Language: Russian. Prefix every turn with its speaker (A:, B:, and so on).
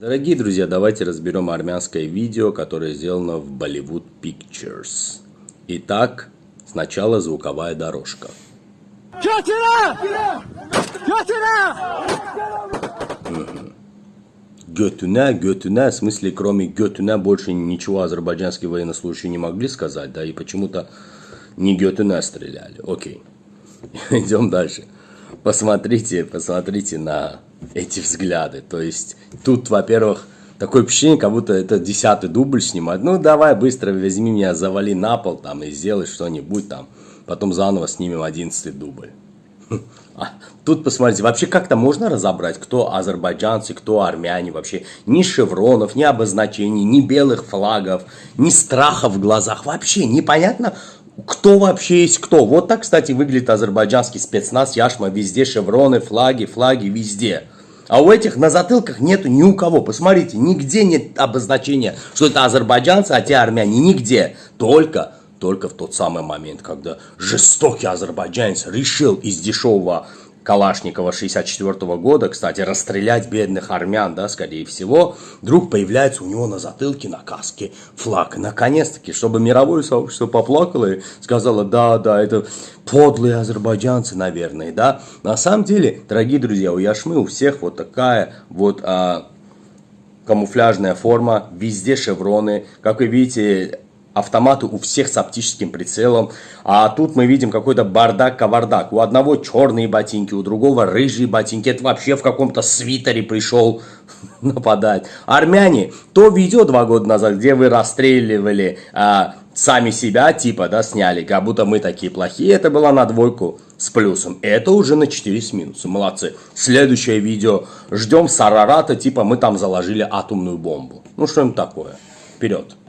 A: Дорогие друзья, давайте разберем армянское видео, которое сделано в Bollywood Pictures. Итак, сначала звуковая дорожка. Götüne, götüne, в смысле, кроме götüne больше ничего азербайджанские военнослужащие не могли сказать, да, и почему-то не götüne стреляли. Окей, идем дальше. Посмотрите, посмотрите на эти взгляды. То есть тут, во-первых, такое впечатление, как будто это десятый дубль снимать. Ну, давай быстро возьми меня, завали на пол там и сделай что-нибудь там. Потом заново снимем одиннадцатый дубль. А, тут посмотрите, вообще как-то можно разобрать, кто азербайджанцы, кто армяне вообще. Ни шевронов, ни обозначений, ни белых флагов, ни страха в глазах. Вообще непонятно, кто вообще есть кто. Вот так, кстати, выглядит азербайджанский спецназ, яшма, везде шевроны, флаги, флаги, везде. А у этих на затылках нету ни у кого. Посмотрите, нигде нет обозначения, что это азербайджанцы, а те армяне. Нигде. Только, только в тот самый момент, когда жестокий азербайджанец решил из дешевого Калашникова 64 -го года, кстати, расстрелять бедных армян, да, скорее всего, вдруг появляется у него на затылке, на каске флаг. Наконец-таки, чтобы мировое сообщество поплакало и сказало, да, да, это подлые азербайджанцы, наверное, да. На самом деле, дорогие друзья, у Яшмы у всех вот такая вот а, камуфляжная форма, везде шевроны. Как вы видите, автоматы у всех с оптическим прицелом. А тут мы видим какой-то бардак-кавардак. У одного черные ботинки, у другого рыжие ботинки. Это вообще в каком-то свитере пришел нападать. Армяне, то видео два года назад, где вы расстреливали а, сами себя, типа, да, сняли, как будто мы такие плохие. Это было на двойку с плюсом. Это уже на 4 с минусом. Молодцы. Следующее видео. Ждем Сарарата, типа мы там заложили атомную бомбу. Ну, что-нибудь такое. Вперед.